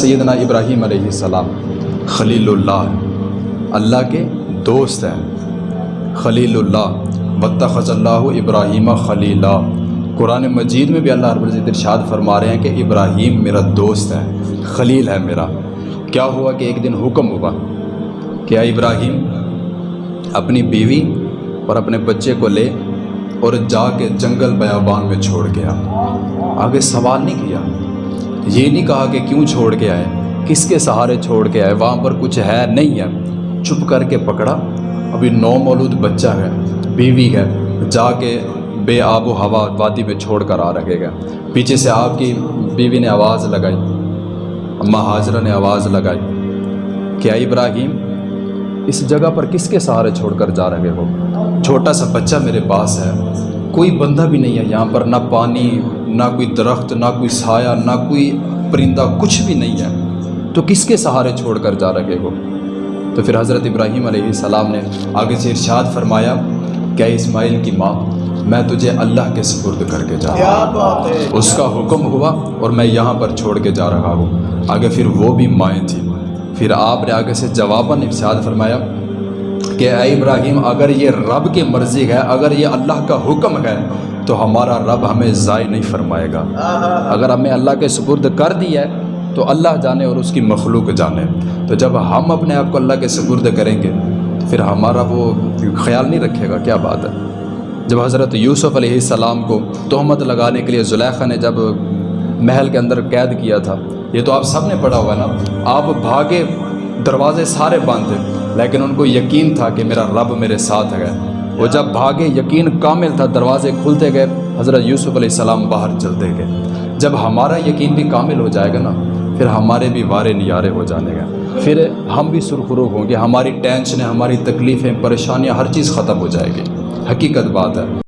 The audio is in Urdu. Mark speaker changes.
Speaker 1: سیدنا ابراہیم علیہ السلام خلیل اللہ اللہ کے دوست ہیں۔ خلیل اللہ وطخذ اللہ ابراہیم خلیلہ قرآن مجید میں بھی اللہ رب العزت ارشاد فرما رہے ہیں کہ ابراہیم میرا دوست ہے، خلیل ہے میرا۔ کیا ہوا کہ ایک دن حکم ہوا کہ ابراہیم، اپنی بیوی اور اپنے بچے کو لے اور جا کے جنگل بیابان میں چھوڑ گیا۔ آگے سوال نہیں کیا۔ یہ نہیں کہا کہ کیوں چھوڑ کے آئے، کس کے سہارے چھوڑ کے آئے، وہاں پر کچھ ہے نہیں ہے۔ چھپ کر کے پکڑا۔ ابھی نو مولود بچہ ہے، بیوی ہے، جا کے بے آب و ہوا وادی میں چھوڑ کر آ رکھے گا۔ پیچھے سے آپ کی بیوی نے آواز لگائی، اماں حاضرہ نے آواز لگائی۔ کہ اے ابراہیم، اس جگہ پر کس کے سہارے چھوڑ کر جا رہے ہو؟ چھوٹا سا بچہ میرے پاس ہے، کوئی بندہ بھی نہیں ہے یہاں پر، نہ پانی نہ کوئی درخت نہ کوئی سایہ نہ کوئی پرندہ کچھ بھی نہیں ہے۔ تو کس کے سہارے چھوڑ کر جا رہے ہو؟ تو پھر حضرت ابراہیم علیہ السلام نے آگے سے ارشاد فرمایا کہ اسماعیل کی ماں میں تجھے اللہ کے سپرد کر کے جا رہا ہوں۔ اس کا حکم ہوا اور میں یہاں پر چھوڑ کے جا رہا ہوں۔ آگے پھر وہ بھی مائیں تھیں۔ پھر آپ نے آگے سے جواباً ارشاد فرمایا کہ اے ابراہیم، اگر یہ رب کی مرضی ہے، اگر یہ اللہ کا حکم ہے، تو ہمارا رب ہمیں ضائع نہیں فرمائے گا۔ اگر ہمیں اللہ کے سپرد کر دیا ہے، تو اللہ جانے اور اس کی مخلوق جانے۔ تو جب ہم اپنے آپ کو اللہ کے سپرد کریں گے، تو پھر ہمارا وہ خیال نہیں رکھے گا۔ کیا بات ہے؟ جب حضرت یوسف علیہ السلام کو تہمت لگانے کے لیے زلیخا نے جب محل کے اندر قید کیا تھا، یہ تو آپ سب نے پڑھا ہوا ہے نا۔ آپ بھاگے دروازے سارے بند تھے لیکن ان کو یقین تھا کہ میرا رب میرے ساتھ ہے۔ وہ جب بھاگے، یقین کامل تھا، دروازے کھلتے گئے، حضرت یوسف علیہ السلام باہر چلتے گئے۔ جب ہمارا یقین بھی کامل ہو جائے گا نا، پھر ہمارے بھی وارے نیارے ہو جانے گا۔ پھر ہم بھی سرخرو ہوں گے، ہماری ٹینشنیں، ہماری تکلیفیں، پریشانیاں، ہر چیز ختم ہو جائے گی۔ حقیقت بات ہے۔